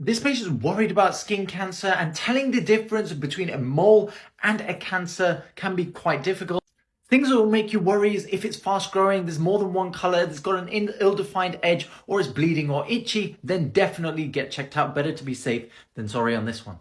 This patient's worried about skin cancer and telling the difference between a mole and a cancer can be quite difficult. Things that will make you worry is if it's fast growing, there's more than one color, there's got an ill-defined edge, or it's bleeding or itchy, then definitely get checked out. Better to be safe than sorry on this one.